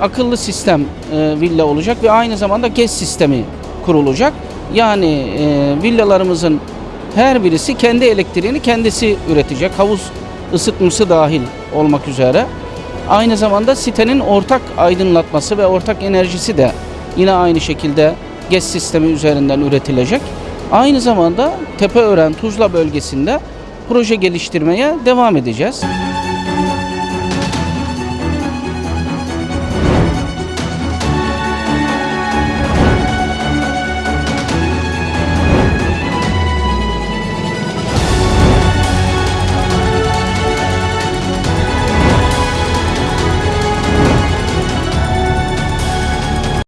akıllı sistem e, villa olacak ve aynı zamanda GES sistemi kurulacak. Yani e, villalarımızın her birisi kendi elektriğini kendisi üretecek. Havuz ısıtması dahil olmak üzere. Aynı zamanda sitenin ortak aydınlatması ve ortak enerjisi de yine aynı şekilde GES sistemi üzerinden üretilecek. Aynı zamanda Tepeören Tuzla bölgesinde proje geliştirmeye devam edeceğiz.